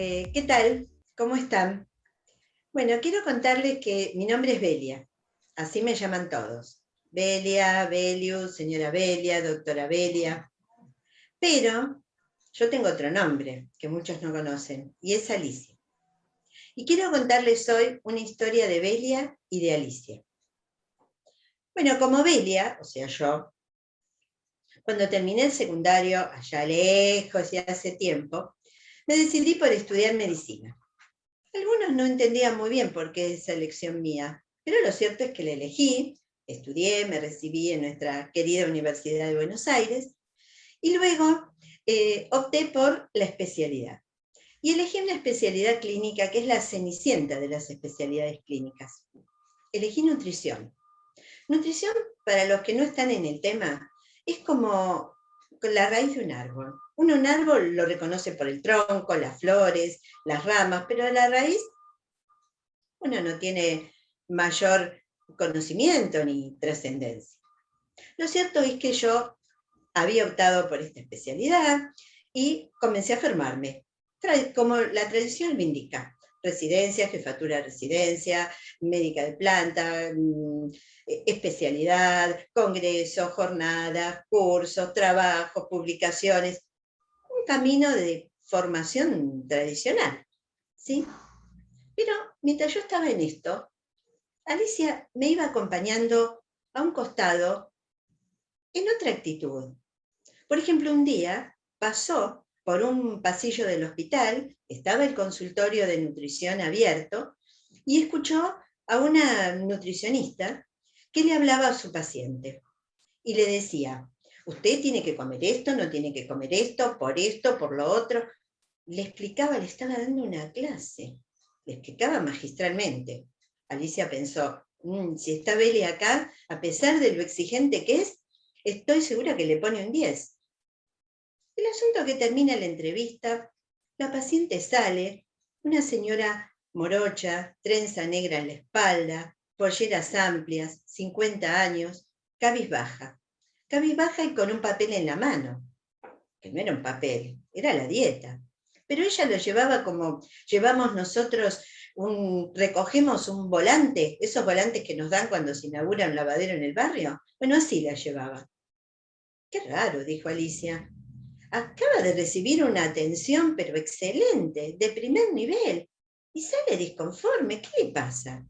Eh, ¿Qué tal? ¿Cómo están? Bueno, quiero contarles que mi nombre es Belia, así me llaman todos. Belia, Belius, señora Belia, doctora Belia. Pero yo tengo otro nombre que muchos no conocen, y es Alicia. Y quiero contarles hoy una historia de Belia y de Alicia. Bueno, como Belia, o sea yo, cuando terminé el secundario, allá lejos y hace tiempo, me decidí por estudiar medicina. Algunos no entendían muy bien por qué esa elección mía, pero lo cierto es que la elegí, estudié, me recibí en nuestra querida Universidad de Buenos Aires, y luego eh, opté por la especialidad. Y elegí una especialidad clínica que es la cenicienta de las especialidades clínicas. Elegí nutrición. Nutrición, para los que no están en el tema, es como la raíz de un árbol. Uno un árbol lo reconoce por el tronco, las flores, las ramas, pero la raíz uno no tiene mayor conocimiento ni trascendencia. Lo cierto es que yo había optado por esta especialidad y comencé a formarme, como la tradición me indica residencia, jefatura de residencia, médica de planta, mm, e, especialidad, congresos, jornadas, cursos, trabajos, publicaciones, un camino de formación tradicional. ¿sí? Pero mientras yo estaba en esto, Alicia me iba acompañando a un costado en otra actitud. Por ejemplo, un día pasó por un pasillo del hospital, estaba el consultorio de nutrición abierto, y escuchó a una nutricionista que le hablaba a su paciente. Y le decía, usted tiene que comer esto, no tiene que comer esto, por esto, por lo otro. Le explicaba, le estaba dando una clase, le explicaba magistralmente. Alicia pensó, mm, si está Beli acá, a pesar de lo exigente que es, estoy segura que le pone un 10. El asunto que termina la entrevista, la paciente sale, una señora morocha, trenza negra en la espalda, polleras amplias, 50 años, cabizbaja. Cabizbaja y con un papel en la mano, que no era un papel, era la dieta. Pero ella lo llevaba como llevamos nosotros, un, recogemos un volante, esos volantes que nos dan cuando se inaugura un lavadero en el barrio. Bueno, así la llevaba. Qué raro, dijo Alicia acaba de recibir una atención, pero excelente, de primer nivel, y sale disconforme. ¿Qué le pasa?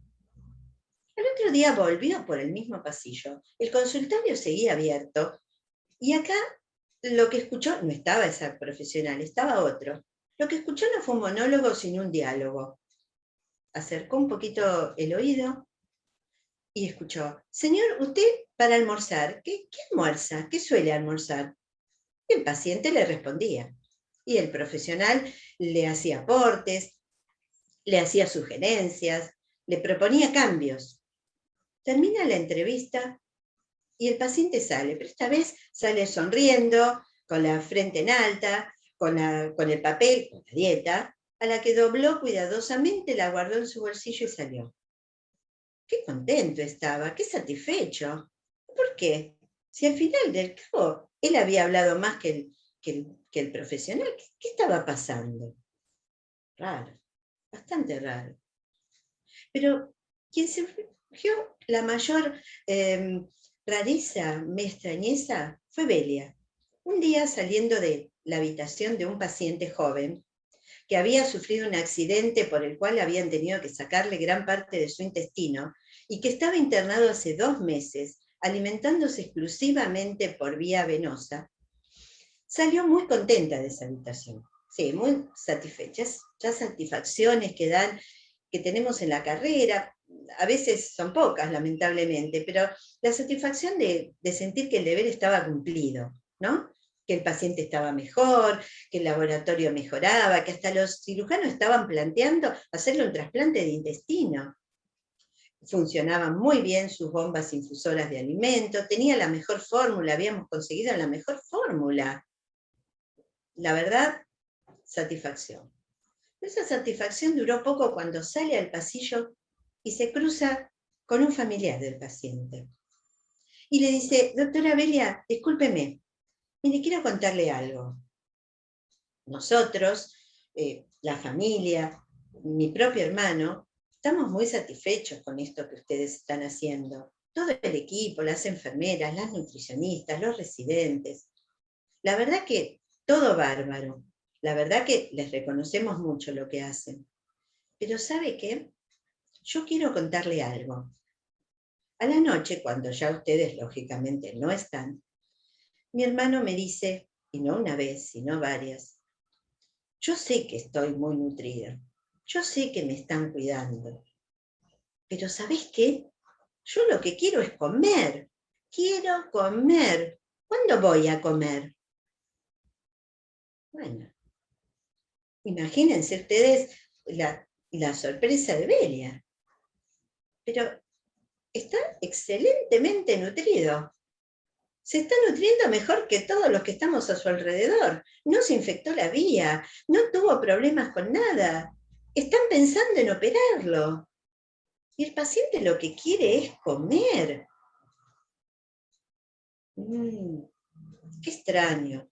El otro día volvió por el mismo pasillo. El consultorio seguía abierto, y acá lo que escuchó, no estaba esa profesional, estaba otro. Lo que escuchó no fue un monólogo, sino un diálogo. Acercó un poquito el oído y escuchó, señor, usted para almorzar, ¿qué, qué almuerza? ¿Qué suele almorzar? El paciente le respondía. Y el profesional le hacía aportes, le hacía sugerencias, le proponía cambios. Termina la entrevista y el paciente sale, pero esta vez sale sonriendo, con la frente en alta, con, con el papel, con la dieta, a la que dobló cuidadosamente, la guardó en su bolsillo y salió. Qué contento estaba, qué satisfecho. ¿Por qué? Si al final del cabo él había hablado más que el, el, profesional. ¿Qué, estaba pasando? Raro, bastante raro. Pero quien surgió la mayor em, rareza, me extrañeza, fue Belia. Un día saliendo de la habitación de un paciente joven, que había sufrido un accidente por el cual habían tenido que sacarle gran parte de su intestino, y que estaba internado hace dos meses alimentándose exclusivamente por vía venosa, salió muy contenta de esa habitación. Sí, muy satisfecha. Ya satisfacciones que dan, que tenemos en la carrera, a veces son pocas, lamentablemente, pero la satisfacción de, de sentir que el deber estaba cumplido, ¿no? que el paciente estaba mejor, que el laboratorio mejoraba, que hasta los cirujanos estaban planteando hacerle un trasplante de intestino funcionaban muy bien sus bombas infusoras de alimento, tenía la mejor fórmula, habíamos conseguido la mejor fórmula. La verdad, satisfacción. Esa satisfacción duró poco cuando sale al pasillo y se cruza con un familiar del paciente. Y le dice, doctora Belia, discúlpeme, mire, quiero contarle algo. Nosotros, eh, la familia, mi propio hermano, estamos muy satisfechos con esto que ustedes están haciendo. Todo el equipo, las enfermeras, las nutricionistas, los residentes. La verdad que todo bárbaro. La verdad que les reconocemos mucho lo que hacen. Pero ¿sabe qué? Yo quiero contarle algo. A la noche, cuando ya ustedes lógicamente no están, mi hermano me dice, y no una vez, sino varias, yo sé que estoy muy nutrida, yo sé que me están cuidando, pero ¿sabés qué? Yo lo que quiero es comer, quiero comer. ¿Cuándo voy a comer? Bueno, imagínense ustedes la, la sorpresa de Belia. Pero está excelentemente nutrido. Se está nutriendo mejor que todos los que estamos a su alrededor. No se infectó la vía, no tuvo problemas con nada. Están pensando en operarlo. Y el paciente lo que quiere es comer. Mm, qué extraño.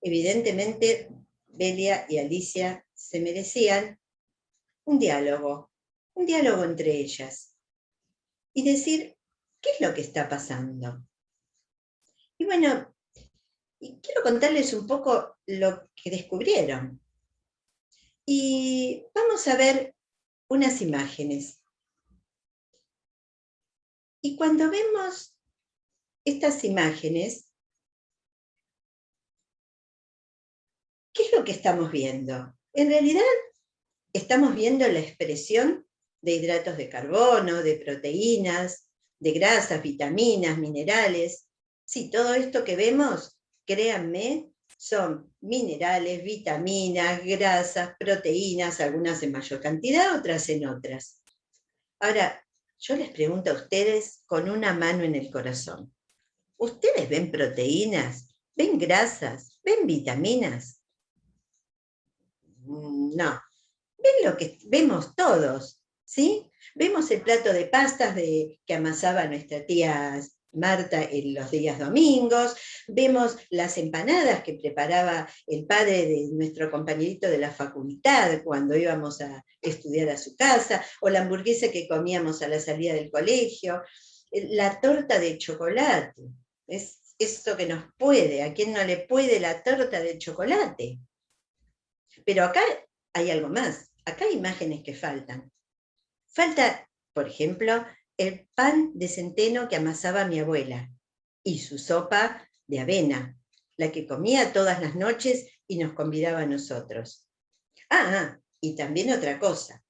Evidentemente, Belia y Alicia se merecían un diálogo, un diálogo entre ellas. Y decir, ¿qué es lo que está pasando? Y bueno, quiero contarles un poco lo que descubrieron. Y vamos a ver unas imágenes. Y cuando vemos estas imágenes, ¿qué es lo que estamos viendo? En realidad, estamos viendo la expresión de hidratos de carbono, de proteínas, de grasas, vitaminas, minerales. Sí, todo esto que vemos, créanme, son minerales, vitaminas, grasas, proteínas, algunas en mayor cantidad, otras en otras. Ahora, yo les pregunto a ustedes con una mano en el corazón. ¿Ustedes ven proteínas? ¿Ven grasas? ¿Ven vitaminas? Mm, no. Ven lo que vemos todos, ¿sí? Vemos el plato de pastas de, que amasaba nuestra tía Marta en los días domingos, vemos las empanadas que preparaba el padre de nuestro compañerito de la facultad cuando íbamos a estudiar a su casa, o la hamburguesa que comíamos a la salida del colegio, la torta de chocolate, es esto que nos puede, a quien no le puede la torta de chocolate. Pero acá hay algo más, acá hay imágenes que faltan. Falta, por ejemplo, el pan de centeno que amasaba mi abuela y su sopa de avena, la que comía todas las noches y nos convidaba a nosotros. Ah, ah, y también otra cosa,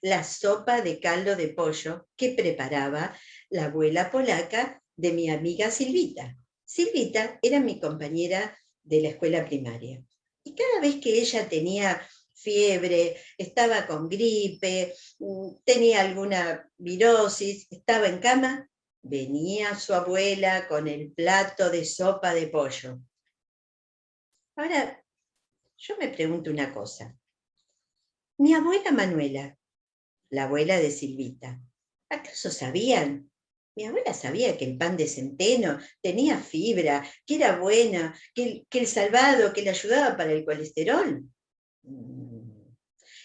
la sopa de caldo de pollo que preparaba la abuela polaca de mi amiga Silvita. Silvita era mi compañera de la escuela primaria. Y cada vez que ella tenía fiebre, estaba con gripe, mm, tenía alguna virosis, estaba en cama, venía su abuela con el plato de sopa de pollo. Ahora, yo me pregunto una cosa. Mi abuela Manuela, la abuela de Silvita, ¿acaso sabían? Mi abuela sabía que el pan de centeno tenía fibra, que era buena, que, que el salvado, que le ayudaba para el colesterol.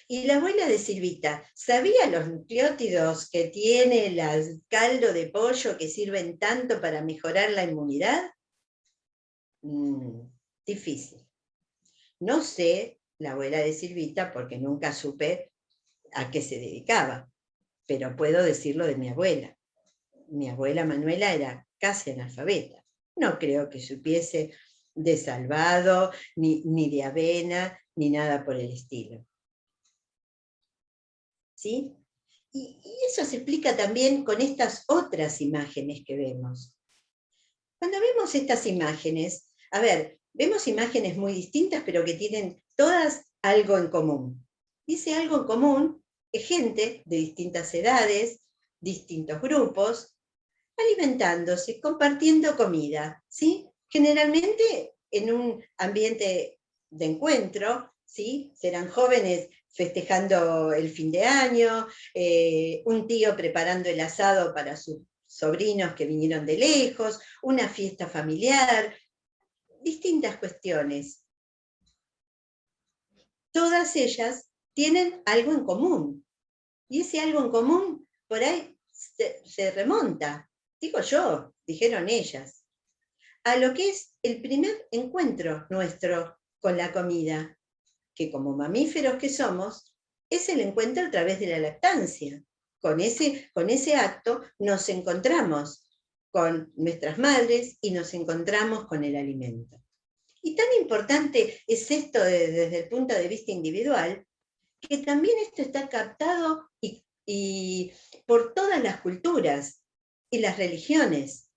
Y la abuela de Silvita, ¿sabía los nucleótidos que tiene el caldo de pollo que sirven tanto para mejorar la inmunidad? Mm, difícil. No sé la abuela de Silvita porque nunca supe a qué se dedicaba, pero puedo decirlo de mi abuela. Mi abuela Manuela era casi analfabeta. No creo que supiese de salvado, ni, ni de avena, ni nada por el estilo. ¿Sí? Y, eso se explica también con estas otras imágenes que vemos. Cuando vemos estas imágenes, a ver, vemos imágenes muy distintas, pero que tienen todas algo en común. Dice algo en común, es gente de distintas edades, distintos grupos, alimentándose, compartiendo comida, ¿sí? Generalmente en un ambiente de encuentro, ¿sí? Serán jóvenes festejando el fin de año, eh, un tío preparando el asado para sus sobrinos que vinieron de lejos, una fiesta familiar, distintas cuestiones. todas ellas tienen algo en común. Y ese algo en común, por ahí se, remonta, digo yo, dijeron ellas, a lo que es el primer encuentro nuestro con la comida, que como mamíferos que somos, es el encuentro a través de la lactancia. Con ese, con ese acto nos encontramos con nuestras madres y nos encontramos con el alimento. Y tan importante es esto desde el punto de vista individual, que también esto está captado por todas las culturas y las religiones.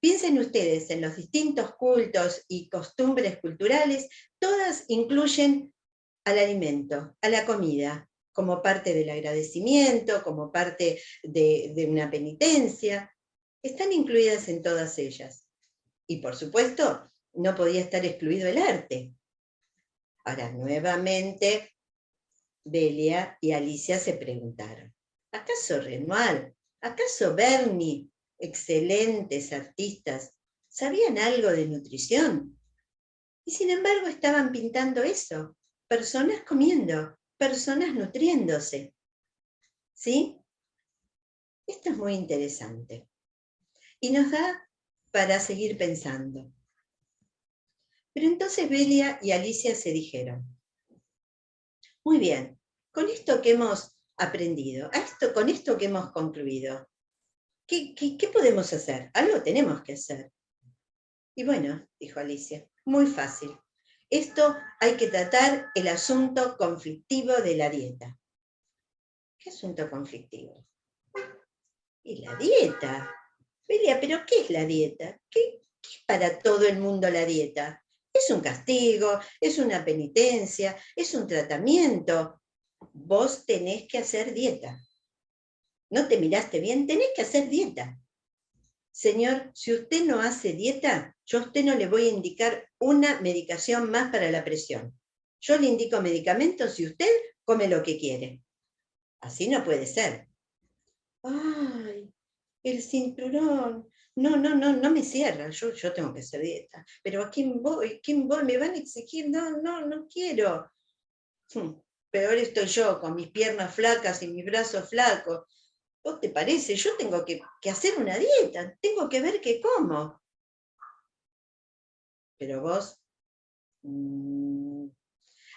Piensen ustedes en los distintos cultos y costumbres culturales, todas incluyen al alimento, a la comida, como parte del agradecimiento, como parte de, una penitencia. Están incluidas en todas ellas. Y por supuesto, no podía estar excluido el arte. Ahora, nuevamente, Belia y Alicia se preguntaron, ¿acaso Renoir, acaso Bernie, excelentes artistas, sabían algo de nutrición? Y sin embargo estaban pintando eso, personas comiendo, personas nutriéndose. ¿Sí? Esto es muy interesante. Y nos da para seguir pensando. Pero entonces Belia y Alicia se dijeron, muy bien, con esto que hemos aprendido, esto, con esto que hemos concluido, ¿qué, ¿qué, podemos hacer? Algo tenemos que hacer. Y bueno, dijo Alicia, muy fácil. Esto hay que tratar el asunto conflictivo de la dieta. ¿Qué asunto conflictivo? Y la dieta. Belia, ¿pero qué es la dieta? ¿Qué, ¿Qué es para todo el mundo la dieta? Es un castigo, es una penitencia, es un tratamiento. Vos tenés que hacer dieta. ¿No te miraste bien? Tenés que hacer dieta. Señor, si usted no hace dieta, yo a usted no le voy a indicar una medicación más para la presión. Yo le indico medicamentos y usted come lo que quiere. Así no puede ser. Ay, el cinturón, no, no, no, no me cierra, yo, yo tengo que hacer dieta. Pero ¿a quién voy? ¿Quién voy? ¿Me van a exigir? No, no, no quiero. Hmm, peor estoy yo, con mis piernas flacas y mis brazos flacos. ¿Vos te parece? Yo tengo que, hacer una dieta, tengo que ver qué como. Pero vos, mm,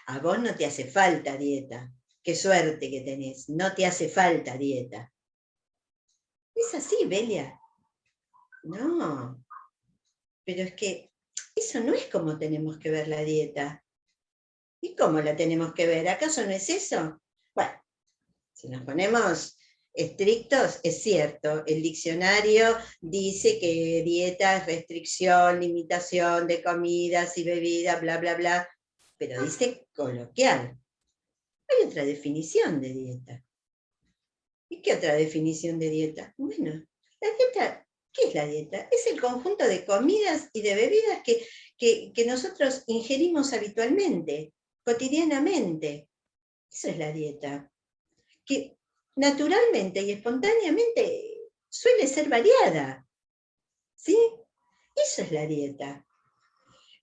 a vos no te hace falta dieta. Qué suerte que tenés, no te hace falta dieta. Es así, Belia. No, pero es que eso no es como tenemos que ver la dieta. ¿Y cómo la tenemos que ver? ¿Acaso no es eso? Bueno, si nos ponemos estrictos, es cierto, el diccionario dice que dieta es restricción, limitación de comidas y bebidas, bla, bla, bla, pero dice coloquial. Hay otra definición de dieta. ¿Y qué otra definición de dieta? Bueno, la dieta ¿Qué es la dieta? Es el conjunto de comidas y de bebidas que, que, nosotros ingerimos habitualmente, cotidianamente. Eso es la dieta. Que naturalmente y espontáneamente suele ser variada. ¿Sí? Eso es la dieta.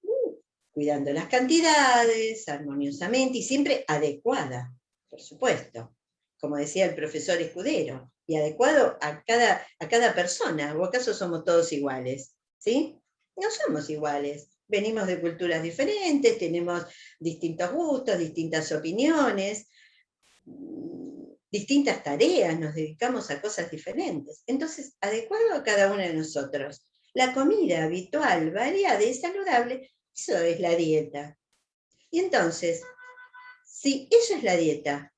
Uh, cuidando las cantidades, armoniosamente y siempre adecuada, por supuesto. Como decía el profesor Escudero, y adecuado a cada, a cada persona, o acaso somos todos iguales, ¿sí? No somos iguales, venimos de culturas diferentes, tenemos distintos gustos, distintas opiniones, distintas tareas, nos dedicamos a cosas diferentes. Entonces, adecuado a cada uno de nosotros. La comida habitual, variada y saludable, eso es la dieta. Y entonces, si eso es la dieta,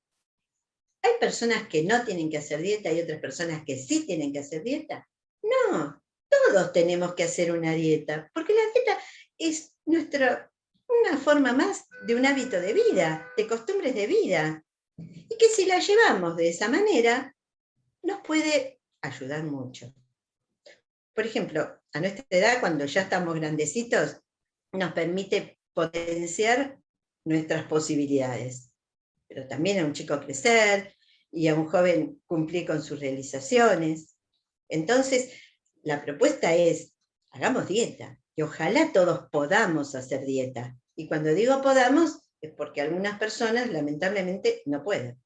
¿Hay personas que no tienen que hacer dieta y otras personas que sí tienen que hacer dieta? No, todos tenemos que hacer una dieta, porque la dieta es nuestra, una forma más de un hábito de vida, de costumbres de vida, y que si la llevamos de esa manera, nos puede ayudar mucho. Por ejemplo, a nuestra edad, cuando ya estamos grandecitos, nos permite potenciar nuestras posibilidades. Pero también a un chico crecer, y a un joven cumplir con sus realizaciones. Entonces, la propuesta es, hagamos dieta, y ojalá todos podamos hacer dieta. Y cuando digo podamos, es porque algunas personas lamentablemente no pueden.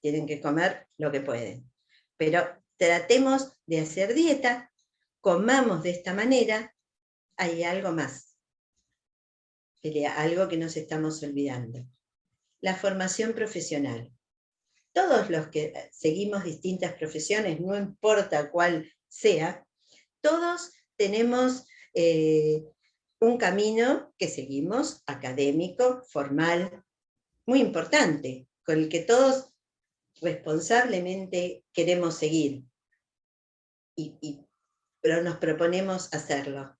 Tienen que comer lo que pueden. Pero tratemos de hacer dieta, comamos de esta manera, hay algo más. Algo que nos estamos olvidando. La formación profesional. Todos los que seguimos distintas profesiones, no importa cuál sea, todos tenemos eh, un camino que seguimos, académico, formal, muy importante, con el que todos responsablemente queremos seguir, y, pero nos proponemos hacerlo.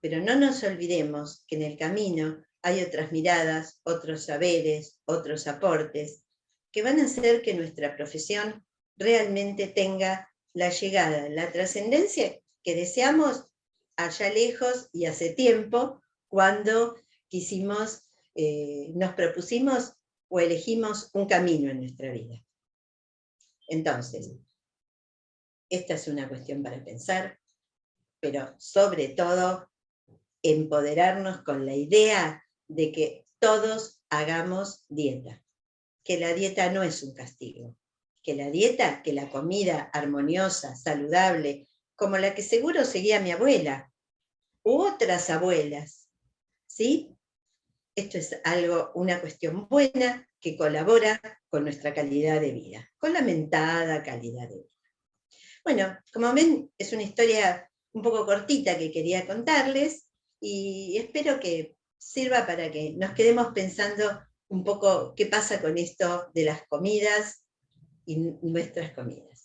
Pero no nos olvidemos que en el camino hay otras miradas, otros saberes, otros aportes, que van a hacer que nuestra profesión realmente tenga la llegada, la trascendencia que deseamos allá lejos y hace tiempo, cuando quisimos, eh, nos propusimos o elegimos un camino en nuestra vida. Entonces, esta es una cuestión para pensar, pero sobre todo empoderarnos con la idea de que todos hagamos dieta, que la dieta no es un castigo, que la dieta, que la comida armoniosa, saludable, como la que seguro seguía mi abuela, u otras abuelas, ¿sí? Esto es algo, una cuestión buena que colabora con nuestra calidad de vida, con la mentada calidad de vida. Bueno, como ven, es una historia un poco cortita que quería contarles y espero que sirva para que nos quedemos pensando un poco qué pasa con esto de las comidas y nuestras comidas.